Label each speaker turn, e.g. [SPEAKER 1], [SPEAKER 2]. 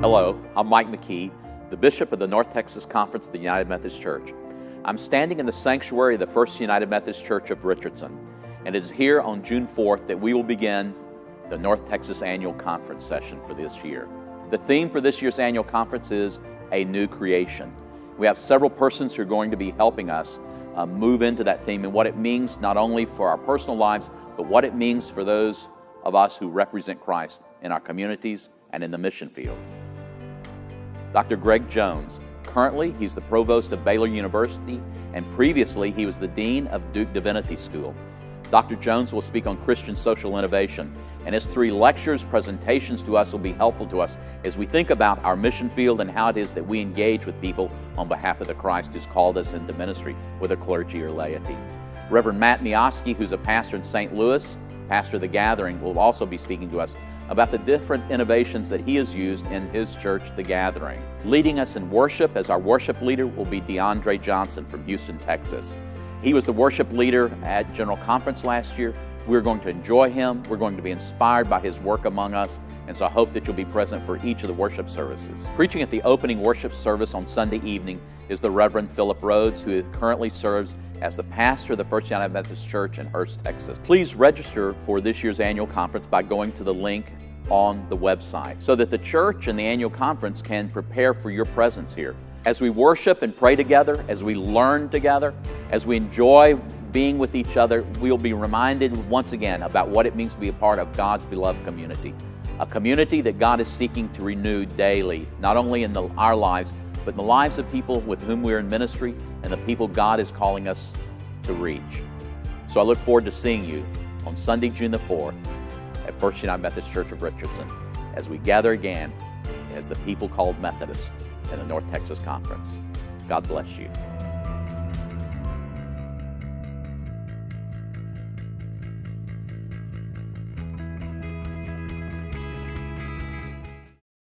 [SPEAKER 1] Hello, I'm Mike McKee, the Bishop of the North Texas Conference of the United Methodist Church. I'm standing in the sanctuary of the First United Methodist Church of Richardson, and it is here on June 4th that we will begin the North Texas Annual Conference session for this year. The theme for this year's annual conference is A New Creation. We have several persons who are going to be helping us uh, move into that theme and what it means not only for our personal lives, but what it means for those of us who represent Christ in our communities and in the mission field. Dr. Greg Jones. Currently, he's the provost of Baylor University, and previously he was the dean of Duke Divinity School. Dr. Jones will speak on Christian social innovation, and his three lectures, presentations to us will be helpful to us as we think about our mission field and how it is that we engage with people on behalf of the Christ who's called us into ministry, whether clergy or laity. Reverend Matt Miofsky, who's a pastor in St. Louis, pastor of the Gathering, will also be speaking to us about the different innovations that he has used in his church, The Gathering. Leading us in worship as our worship leader will be DeAndre Johnson from Houston, Texas. He was the worship leader at General Conference last year. We're going to enjoy him. We're going to be inspired by his work among us. And so I hope that you'll be present for each of the worship services. Preaching at the opening worship service on Sunday evening is the Reverend Philip Rhodes, who currently serves as the pastor of the First United Methodist Church in Hurst, Texas. Please register for this year's annual conference by going to the link on the website so that the church and the annual conference can prepare for your presence here. As we worship and pray together, as we learn together, as we enjoy being with each other, we'll be reminded once again about what it means to be a part of God's beloved community. A community that God is seeking to renew daily, not only in the, our lives, but in the lives of people with whom we're in ministry and the people God is calling us to reach. So I look forward to seeing you on Sunday, June the 4th at First United Methodist Church of Richardson as we gather again as the people called Methodist in the North Texas Conference. God bless you.